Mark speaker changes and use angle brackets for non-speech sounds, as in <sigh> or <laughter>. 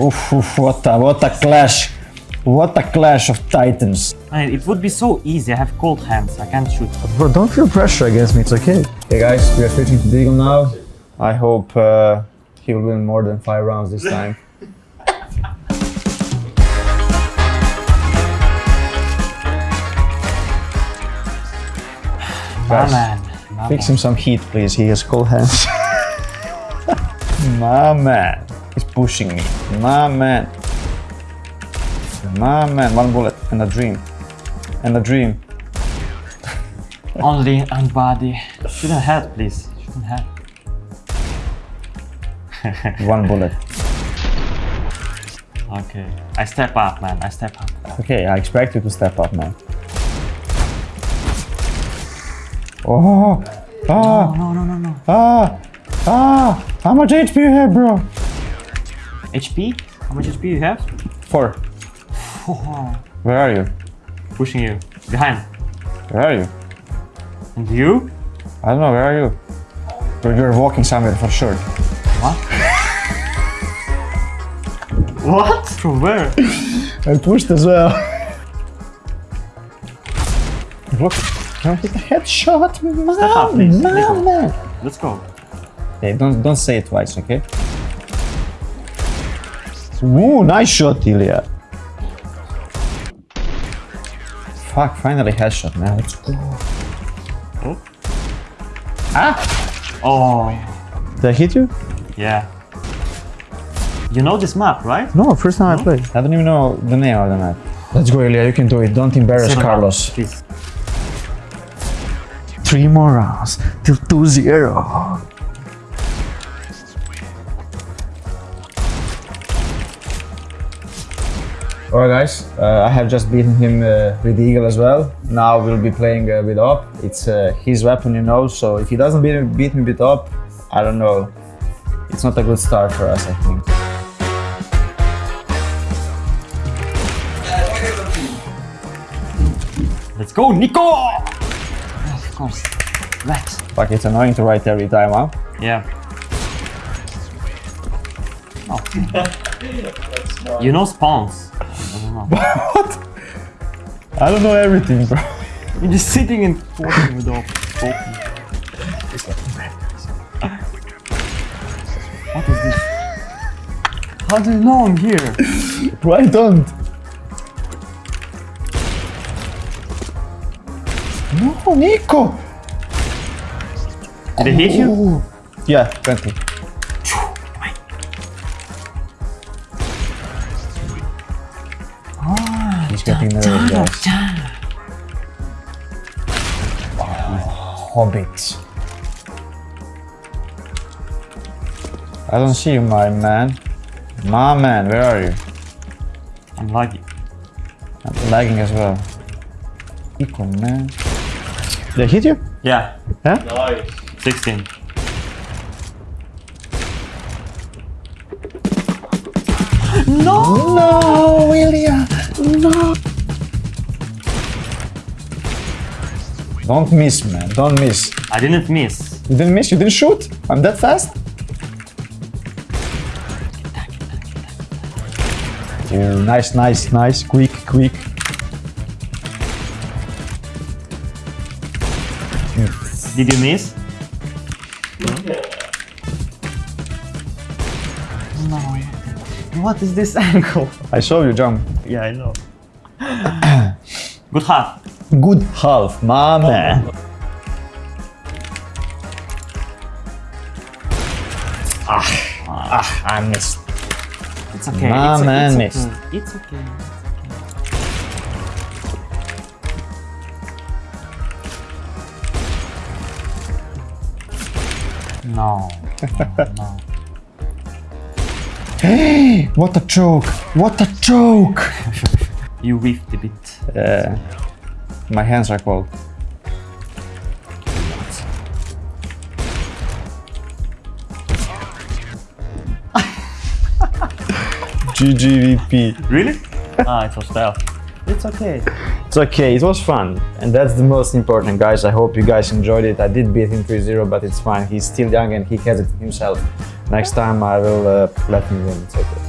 Speaker 1: Oof, oof, what a, what a clash. What a clash of titans.
Speaker 2: Man, it would be so easy. I have cold hands. I can't shoot.
Speaker 1: Bro, don't feel pressure against me, it's okay. Hey guys, we are switching to Deagle now. I hope uh, he will win more than five rounds this time. <laughs>
Speaker 2: My man. My
Speaker 1: Fix
Speaker 2: man.
Speaker 1: him some heat, please. He has cold hands. <laughs> My man. He's pushing me. My man. My man. One bullet and a dream. And a dream. <laughs>
Speaker 2: Only and body. Shouldn't have, please. Shouldn't have. <laughs>
Speaker 1: One bullet.
Speaker 2: Okay. I step up, man. I step up.
Speaker 1: Okay, I expect you to step up, man. Oh! Ah!
Speaker 2: No, no, no, no.
Speaker 1: Ah! Ah! How much HP you have, bro?
Speaker 2: HP? How much HP you have?
Speaker 1: Four. <laughs> Where are you?
Speaker 2: Pushing you. Behind.
Speaker 1: Where are you?
Speaker 2: And you?
Speaker 1: I don't know, where are you? You're, you're walking somewhere for sure.
Speaker 2: What? what? From where? <laughs>
Speaker 1: I pushed as well. Look, I hit a headshot, man, man, man.
Speaker 2: Let's go.
Speaker 1: Hey, don't don't say it twice, okay? Ooh, nice shot, Ilya. Fuck, finally headshot, man. Let's go.
Speaker 2: Oh.
Speaker 1: Ah!
Speaker 2: Oh.
Speaker 1: Did I hit you?
Speaker 2: Yeah. You know this map, right?
Speaker 1: No, first time I played. I don't even know the name of the map. Let's go, Ilya. You can do it. Don't embarrass
Speaker 2: Sit
Speaker 1: Carlos.
Speaker 2: down, Please.
Speaker 1: Three more rounds till 2-0. Alright guys, uh, I have just beaten him uh, with Deagle as well. Now we'll be playing uh, with AWP. It's uh, his weapon, you know, so if he doesn't beat, beat me with AWP, I don't know. It's not a good start for us, I think.
Speaker 2: Let's go, Nico! Of course. Rex.
Speaker 1: Fuck, it's annoying to write every time, huh?
Speaker 2: Yeah. Oh. <laughs> you know spawns. I don't know.
Speaker 1: I don't know everything, bro. <laughs>
Speaker 2: You're just sitting and walking with the <laughs> open. What is this? How do you know I'm here?
Speaker 1: Why don't? No, Nico!
Speaker 2: Did they hit you?
Speaker 1: Ooh. Yeah, 20. He's getting nervous, guys. Hobbits. I don't see you, my man. My man, where are you?
Speaker 2: I'm lagging.
Speaker 1: I'm lagging as well. Nico, man. Did I hit you?
Speaker 2: Yeah.
Speaker 1: Huh?
Speaker 2: 16.
Speaker 1: No! No! Don't miss, man. Don't miss.
Speaker 2: I didn't miss.
Speaker 1: You didn't miss? You didn't shoot? I'm that fast? Yeah, nice, nice, nice. Quick, quick.
Speaker 2: Did you miss? No. What is this <laughs> angle?
Speaker 1: I saw you jump.
Speaker 2: Yeah, I know. <clears throat> Good half.
Speaker 1: Good half, my man. Ah, ah, I missed.
Speaker 2: It's okay.
Speaker 1: My
Speaker 2: it's,
Speaker 1: man
Speaker 2: it's
Speaker 1: missed.
Speaker 2: okay. It's okay. No. No, no.
Speaker 1: Hey, <laughs> <gasps> what a joke! What a joke! <laughs>
Speaker 2: You whiffed a bit.
Speaker 1: Uh, my hands are cold. <laughs> GGVP.
Speaker 2: Really? ah, it was stealth. It's okay.
Speaker 1: It's okay, it was fun. And that's the most important, guys. I hope you guys enjoyed it. I did beat him 3-0, but it's fine. He's still young and he has it himself. Next time I will uh, let him win. It's okay.